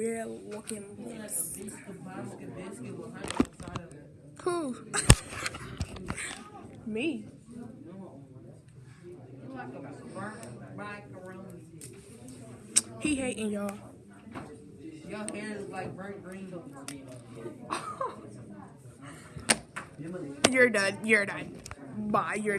weird looking lips. Who? Me. He hating y'all. Your hair is like burnt green. You're done. You're done. Bye. You're